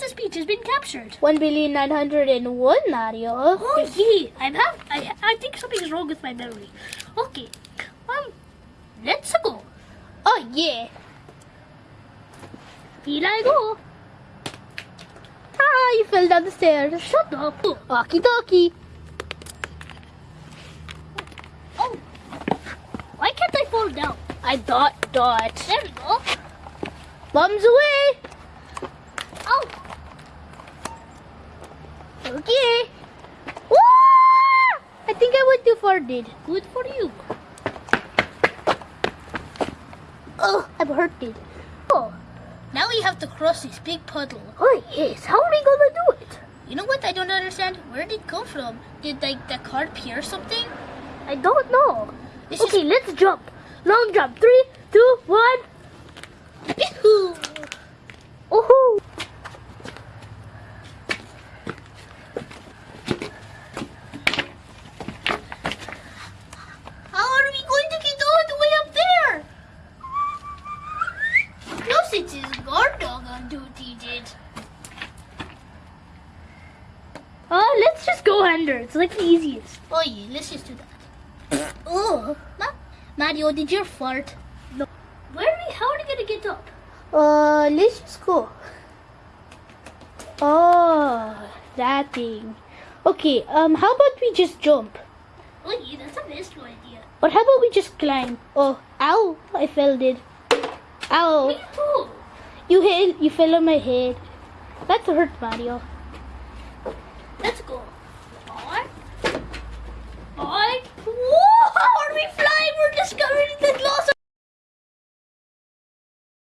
Princess Peach has been captured. One billion nine hundred and one, Mario. Oh yeah, I'm have I I think something's wrong with my memory. Okay, um, let's go. Oh yeah. Here I go. Ah, you fell down the stairs. Shut up. Okie dokie. Oh, why can't I fall down? I dot dot. There we go. Bombs away. Oh, Okay. Woo! I think I went too far, did. good for you. Oh, I'm hurted. Oh, now we have to cross this big puddle. Oh yes, how are we gonna do it? You know what I don't understand? Where did it come from? Did like the car pierce something? I don't know. This okay, let's jump. Long jump. Three, two, one. is. Yahoo! Woohoo! How are we going to get all the way up there? No, since it's on duty, did. Uh, let's just go under. It's like the easiest. Oh yeah, let's just do that. oh, Ma- Mario, did you fart? No. Where are we? How are we gonna get up? Uh, let's just go. Oh, that thing. Okay, um, how about we just jump? Oh yeah, that's a best idea. Or how about we just climb? Oh, ow, I fell, did. Ow, Me too. You hit, you fell on my head. That's hurt, Mario. Let's go.